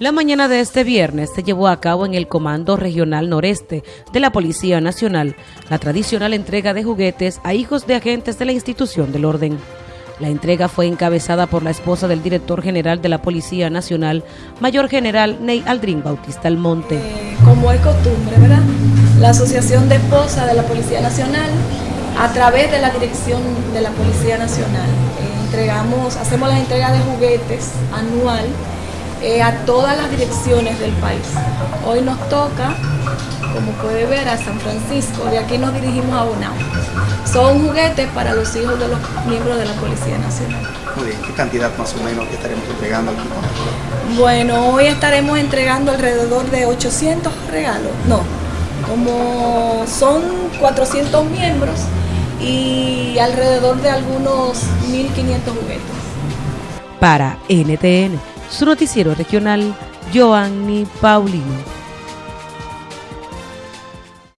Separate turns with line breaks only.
La mañana de este viernes se llevó a cabo en el Comando Regional Noreste de la Policía Nacional la tradicional entrega de juguetes a hijos de agentes de la institución del orden. La entrega fue encabezada por la esposa del director general de la Policía Nacional, Mayor General Ney Aldrin Bautista Almonte.
Eh, como es costumbre, ¿verdad? La Asociación de Esposas de la Policía Nacional, a través de la dirección de la Policía Nacional, eh, entregamos, hacemos la entrega de juguetes anual eh, a todas las direcciones del país. Hoy nos toca, como puede ver, a San Francisco, de aquí nos dirigimos a Bonao. Son juguetes para los hijos de los miembros de la Policía Nacional.
Muy bien, ¿qué cantidad más o menos estaremos entregando aquí?
Bueno, hoy estaremos entregando alrededor de 800 regalos, no, como son 400 miembros y alrededor de algunos 1.500 juguetes.
Para NTN su noticiero regional, Joanny Paulino.